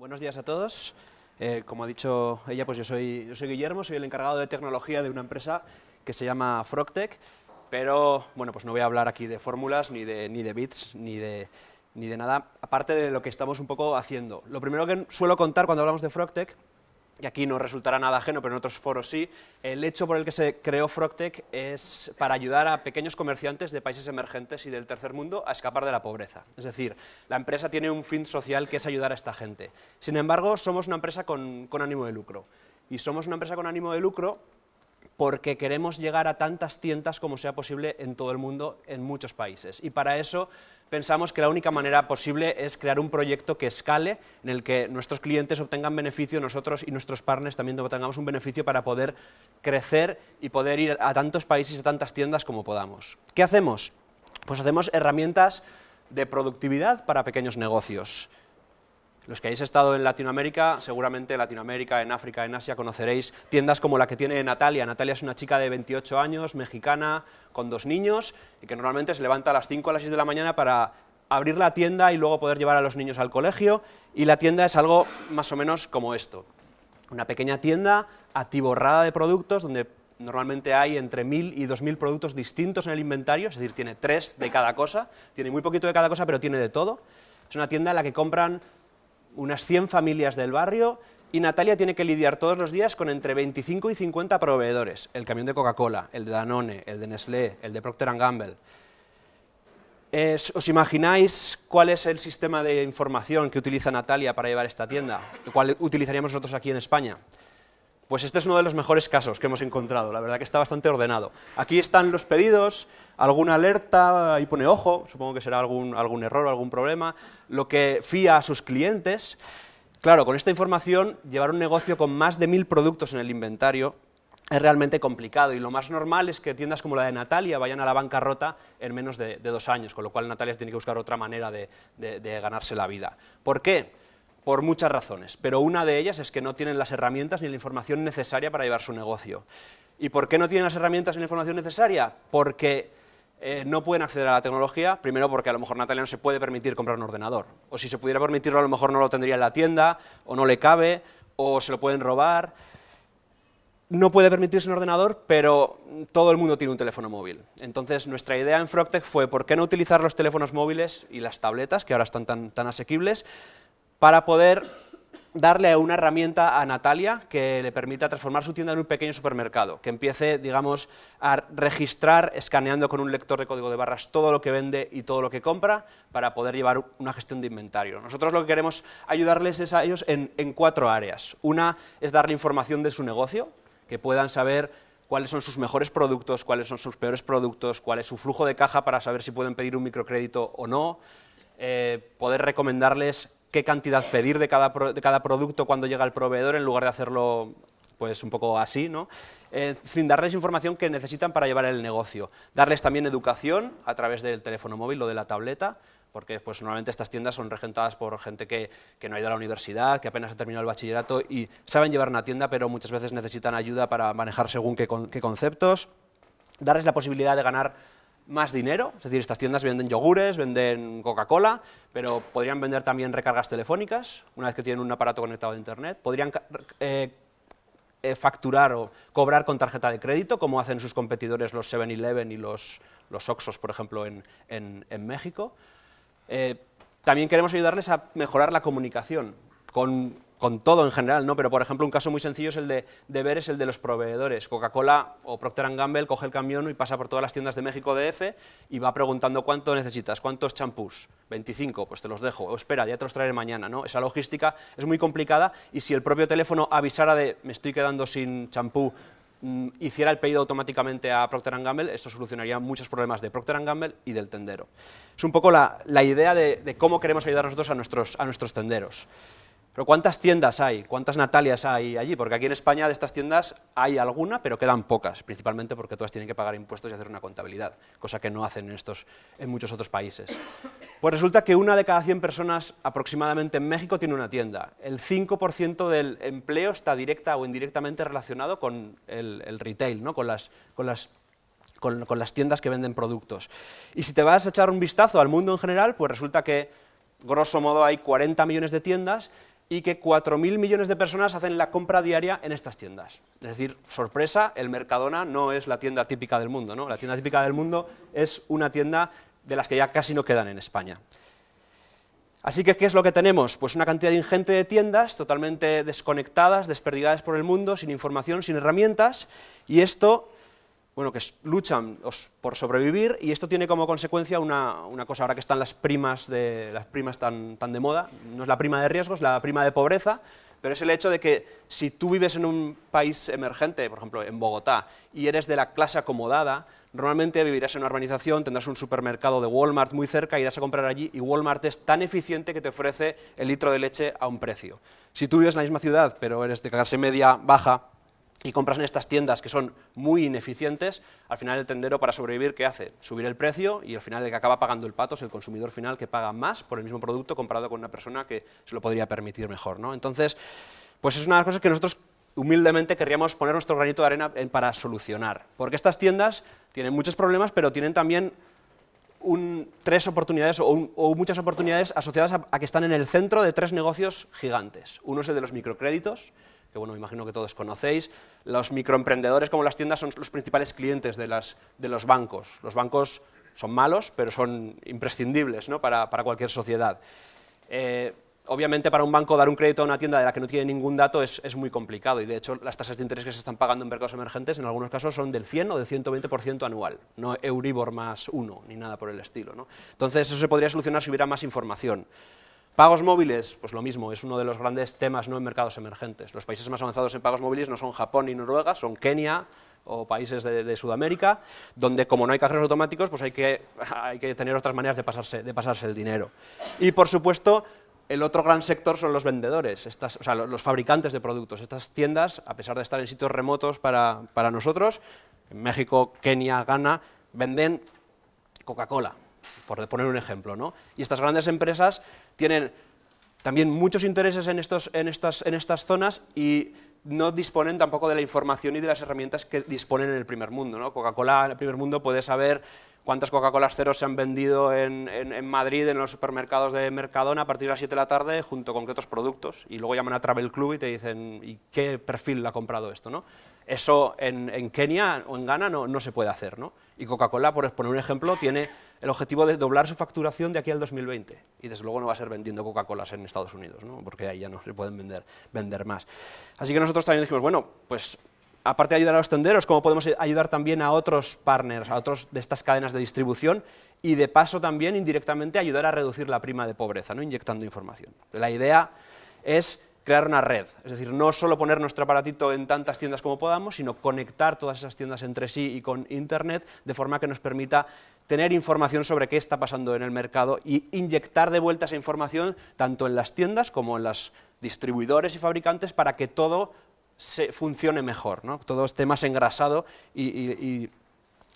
Buenos días a todos. Eh, como ha dicho ella, pues yo soy, yo soy Guillermo, soy el encargado de tecnología de una empresa que se llama Frogtech, pero bueno, pues no voy a hablar aquí de fórmulas, ni de, ni de bits, ni de, ni de nada, aparte de lo que estamos un poco haciendo. Lo primero que suelo contar cuando hablamos de Frogtech y aquí no resultará nada ajeno, pero en otros foros sí, el hecho por el que se creó Frogtech es para ayudar a pequeños comerciantes de países emergentes y del tercer mundo a escapar de la pobreza. Es decir, la empresa tiene un fin social que es ayudar a esta gente. Sin embargo, somos una empresa con, con ánimo de lucro. Y somos una empresa con ánimo de lucro porque queremos llegar a tantas tiendas como sea posible en todo el mundo, en muchos países. Y para eso pensamos que la única manera posible es crear un proyecto que escale, en el que nuestros clientes obtengan beneficio, nosotros y nuestros partners también obtengamos un beneficio para poder crecer y poder ir a tantos países y a tantas tiendas como podamos. ¿Qué hacemos? Pues hacemos herramientas de productividad para pequeños negocios. Los que hayáis estado en Latinoamérica, seguramente en Latinoamérica, en África, en Asia, conoceréis tiendas como la que tiene Natalia. Natalia es una chica de 28 años, mexicana, con dos niños, y que normalmente se levanta a las 5 o las 6 de la mañana para abrir la tienda y luego poder llevar a los niños al colegio, y la tienda es algo más o menos como esto. Una pequeña tienda atiborrada de productos donde normalmente hay entre 1.000 y 2.000 productos distintos en el inventario, es decir, tiene tres de cada cosa, tiene muy poquito de cada cosa, pero tiene de todo. Es una tienda en la que compran unas 100 familias del barrio y Natalia tiene que lidiar todos los días con entre 25 y 50 proveedores, el camión de Coca-Cola, el de Danone, el de Nestlé, el de Procter Gamble. ¿Os imagináis cuál es el sistema de información que utiliza Natalia para llevar esta tienda? ¿Cuál utilizaríamos nosotros aquí en España? Pues este es uno de los mejores casos que hemos encontrado, la verdad que está bastante ordenado. Aquí están los pedidos, alguna alerta, ahí pone ojo, supongo que será algún, algún error o algún problema, lo que fía a sus clientes. Claro, con esta información, llevar un negocio con más de mil productos en el inventario es realmente complicado y lo más normal es que tiendas como la de Natalia vayan a la bancarrota en menos de, dos años, con lo cual Natalia tiene que buscar otra manera de, de ganarse la vida. ¿Por qué? Por muchas razones, pero una de ellas es que no tienen las herramientas ni la información necesaria para llevar su negocio. ¿Y por qué no tienen las herramientas ni la información necesaria? Porque eh, no pueden acceder a la tecnología, primero porque a lo mejor Natalia no se puede permitir comprar un ordenador, o si se pudiera permitirlo a lo mejor no lo tendría en la tienda, o no le cabe, o se lo pueden robar. No puede permitirse un ordenador, pero todo el mundo tiene un teléfono móvil. Entonces, nuestra idea en Frogtech fue, ¿por qué no utilizar los teléfonos móviles y las tabletas, que ahora están tan, tan asequibles, para poder darle una herramienta a Natalia que le permita transformar su tienda en un pequeño supermercado, que empiece, digamos, a registrar escaneando con un lector de código de barras todo lo que vende y todo lo que compra para poder llevar una gestión de inventario. Nosotros lo que queremos ayudarles es a ellos en, cuatro áreas. Una es darle información de su negocio, que puedan saber cuáles son sus mejores productos, cuáles son sus peores productos, cuál es su flujo de caja para saber si pueden pedir un microcrédito o no, eh, poder recomendarles qué cantidad pedir de cada, de cada producto cuando llega el proveedor en lugar de hacerlo pues un poco así, ¿no? Eh, darles información que necesitan para llevar el negocio. Darles también educación a través del teléfono móvil o de la tableta, porque pues, normalmente estas tiendas son regentadas por gente que, que, no ha ido a la universidad, que apenas ha terminado el bachillerato y saben llevar una tienda, pero muchas veces necesitan ayuda para manejar según qué, qué conceptos. Darles la posibilidad de ganar más dinero, es decir, estas tiendas venden yogures, venden Coca-Cola, pero podrían vender también recargas telefónicas, una vez que tienen un aparato conectado a Internet, podrían eh, eh, facturar o cobrar con tarjeta de crédito, como hacen sus competidores los 7-Eleven y los, los Oxos, por ejemplo, en, en, México. Eh, también queremos ayudarles a mejorar la comunicación con con todo en general, ¿no? Pero, por ejemplo, un caso muy sencillo es el de, ver, es el de los proveedores. Coca-Cola o Procter Gamble coge el camión y pasa por todas las tiendas de México DF y va preguntando cuánto necesitas, cuántos champús, 25, pues te los dejo, o espera, ya te los traeré mañana, ¿no? Esa logística es muy complicada y si el propio teléfono avisara de me estoy quedando sin champú, mm, hiciera el pedido automáticamente a Procter Gamble, eso solucionaría muchos problemas de Procter Gamble y del tendero. Es un poco la, idea de, de, cómo queremos ayudar nosotros a nuestros, a nuestros tenderos. Pero ¿cuántas tiendas hay? ¿Cuántas Natalias hay allí? Porque aquí en España de estas tiendas hay alguna, pero quedan pocas, principalmente porque todas tienen que pagar impuestos y hacer una contabilidad, cosa que no hacen en, estos, en muchos otros países. Pues resulta que una de cada 100 personas aproximadamente en México tiene una tienda. El 5% del empleo está directa o indirectamente relacionado con el, retail, ¿no? con, las, con las con, las tiendas que venden productos. Y si te vas a echar un vistazo al mundo en general, pues resulta que, grosso modo, hay 40 millones de tiendas y que 4.000 millones de personas hacen la compra diaria en estas tiendas. Es decir, sorpresa, el Mercadona no es la tienda típica del mundo, ¿no? La tienda típica del mundo es una tienda de las que ya casi no quedan en España. Así que, ¿qué es lo que tenemos? Pues una cantidad ingente de tiendas totalmente desconectadas, desperdigadas por el mundo, sin información, sin herramientas, y esto bueno, que luchan por sobrevivir y esto tiene como consecuencia una, cosa, ahora que están las primas, de, las primas tan, tan, de moda, no es la prima de riesgo, es la prima de pobreza, pero es el hecho de que si tú vives en un país emergente, por ejemplo en Bogotá, y eres de la clase acomodada, normalmente vivirás en una urbanización, tendrás un supermercado de Walmart muy cerca, irás a comprar allí y Walmart es tan eficiente que te ofrece el litro de leche a un precio. Si tú vives en la misma ciudad, pero eres de clase media baja, y compras en estas tiendas que son muy ineficientes, al final el tendero para sobrevivir, ¿qué hace? Subir el precio y al final el que acaba pagando el pato es el consumidor final que paga más por el mismo producto comparado con una persona que se lo podría permitir mejor. ¿no? Entonces, pues es una de las cosas que nosotros humildemente querríamos poner nuestro granito de arena para solucionar, porque estas tiendas tienen muchos problemas, pero tienen también tres oportunidades o, muchas oportunidades asociadas a que están en el centro de tres negocios gigantes. Uno es el de los microcréditos, que bueno, me imagino que todos conocéis. Los microemprendedores como las tiendas son los principales clientes de, los bancos. Los bancos son malos, pero son imprescindibles para, cualquier sociedad. Eh, obviamente para un banco dar un crédito a una tienda de la que no tiene ningún dato es, muy complicado y de hecho las tasas de interés que se están pagando en mercados emergentes en algunos casos son del 100 o del 120% anual, no Euribor más uno ni nada por el estilo. Entonces eso se podría solucionar si hubiera más información. Pagos móviles, pues lo mismo, es uno de los grandes temas ¿no? en mercados emergentes. Los países más avanzados en pagos móviles no son Japón ni Noruega, son Kenia o países de, Sudamérica, donde como no hay cajeros automáticos, pues hay que, tener otras maneras de pasarse, de pasarse el dinero. Y por supuesto, el otro gran sector son los vendedores, estas, o sea, los fabricantes de productos. Estas tiendas, a pesar de estar en sitios remotos para, para nosotros, en México, Kenia, Ghana, venden Coca-Cola, por poner un ejemplo. ¿no? Y estas grandes empresas tienen también muchos intereses en, estos, en, estas, en estas zonas y no disponen tampoco de la información y de las herramientas que disponen en el primer mundo. ¿no? Coca-Cola en el primer mundo puede saber cuántas Coca-Colas ceros se han vendido en, en, Madrid, en los supermercados de Mercadona a partir de las 7 de la tarde, junto con qué otros productos. Y luego llaman a Travel Club y te dicen, ¿y qué perfil ha comprado esto? ¿no? Eso en, en Kenia o en Ghana no, no se puede hacer. ¿no? Y Coca-Cola, por poner un ejemplo, tiene el objetivo de doblar su facturación de aquí al 2020. Y desde luego no va a ser vendiendo Coca-Colas en Estados Unidos, ¿no? porque ahí ya no se pueden vender, vender más. Así que nosotros también dijimos, bueno, pues aparte de ayudar a los tenderos, ¿cómo podemos ayudar también a otros partners, a otros de estas cadenas de distribución? Y de paso también indirectamente ayudar a reducir la prima de pobreza, ¿no? inyectando información. La idea es crear una red, es decir, no solo poner nuestro aparatito en tantas tiendas como podamos, sino conectar todas esas tiendas entre sí y con Internet, de forma que nos permita tener información sobre qué está pasando en el mercado y inyectar de vuelta esa información tanto en las tiendas como en los distribuidores y fabricantes para que todo se funcione mejor, ¿no? todo esté más engrasado y,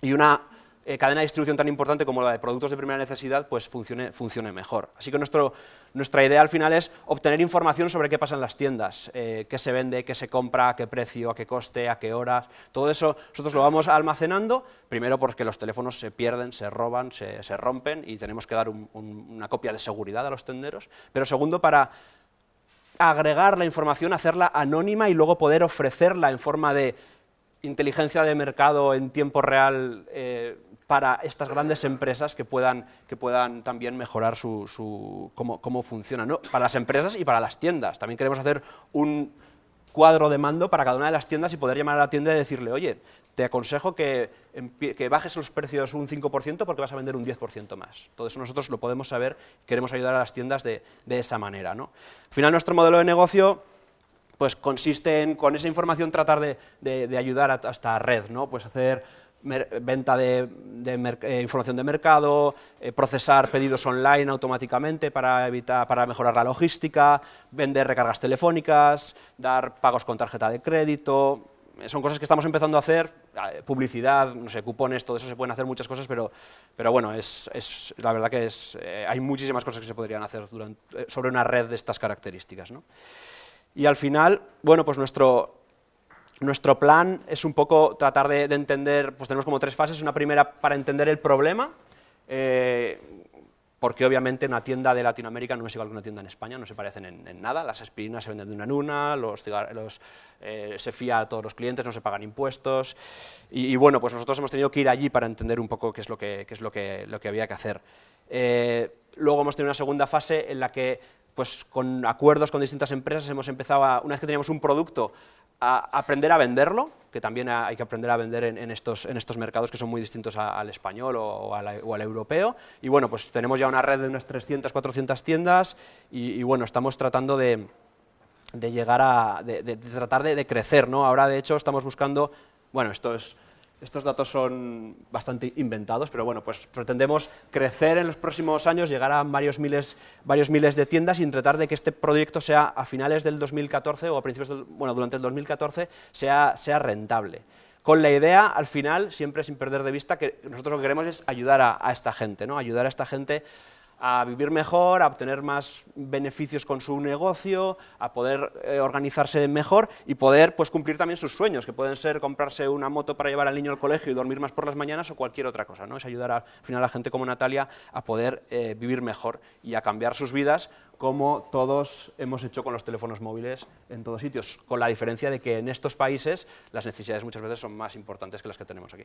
y una eh, cadena de distribución tan importante como la de productos de primera necesidad pues funcione, funcione mejor. Así que nuestro, nuestra idea al final es obtener información sobre qué pasa en las tiendas, eh, qué se vende, qué se compra, a qué precio, a qué coste, a qué horas. Todo eso nosotros lo vamos almacenando, primero porque los teléfonos se pierden, se roban, se, se rompen y tenemos que dar una copia de seguridad a los tenderos, pero segundo para agregar la información, hacerla anónima y luego poder ofrecerla en forma de inteligencia de mercado en tiempo real eh, para estas grandes empresas que puedan, que puedan también mejorar su, cómo, cómo, funciona, ¿no? para las empresas y para las tiendas. También queremos hacer un cuadro de mando para cada una de las tiendas y poder llamar a la tienda y decirle, oye, te aconsejo que, que bajes los precios un 5% porque vas a vender un 10% más. Todo eso nosotros lo podemos saber, queremos ayudar a las tiendas de, de esa manera. ¿no? Al final nuestro modelo de negocio pues consiste en, con esa información, tratar de, ayudar a, esta red, ¿no? pues hacer venta de, eh, información de mercado, eh, procesar pedidos online automáticamente para, evitar, para mejorar la logística, vender recargas telefónicas, dar pagos con tarjeta de crédito, son cosas que estamos empezando a hacer, eh, publicidad, no sé, cupones, todo eso se pueden hacer muchas cosas, pero, pero bueno, es, la verdad que es, hay muchísimas cosas que se podrían hacer sobre una red de estas características. ¿no? Y al final, bueno, pues nuestro, nuestro plan es un poco tratar de, entender, pues tenemos como tres fases, una primera para entender el problema, eh, porque obviamente una tienda de Latinoamérica no es igual que una tienda en España, no se parecen en, nada, las aspirinas se venden de una en una, los, los eh, se fía a todos los clientes, no se pagan impuestos, y, bueno, pues nosotros hemos tenido que ir allí para entender un poco qué es lo que, es lo que, lo que había que hacer. Eh, luego hemos tenido una segunda fase en la que pues con acuerdos con distintas empresas hemos empezado, una vez que teníamos un producto, a aprender a venderlo, que también hay que aprender a vender en, estos, en estos, mercados que son muy distintos al español o, al europeo. Y bueno, pues tenemos ya una red de unas 300, 400 tiendas y, bueno, estamos tratando de, llegar a, de, tratar de, crecer, ¿no? Ahora, de hecho, estamos buscando, bueno, esto es estos datos son bastante inventados, pero bueno, pues pretendemos crecer en los próximos años, llegar a varios miles, varios miles de tiendas y tratar de que este proyecto sea a finales del 2014 o a principios del, bueno, durante el 2014 sea, sea rentable. Con la idea, al final, siempre sin perder de vista, que nosotros lo que queremos es ayudar a, a esta gente, ¿no? ayudar a esta gente a vivir mejor, a obtener más beneficios con su negocio, a poder eh, organizarse mejor y poder pues, cumplir también sus sueños, que pueden ser comprarse una moto para llevar al niño al colegio y dormir más por las mañanas o cualquier otra cosa. ¿no? Es ayudar al final a gente como Natalia a poder eh, vivir mejor y a cambiar sus vidas como todos hemos hecho con los teléfonos móviles en todos sitios, con la diferencia de que en estos países las necesidades muchas veces son más importantes que las que tenemos aquí.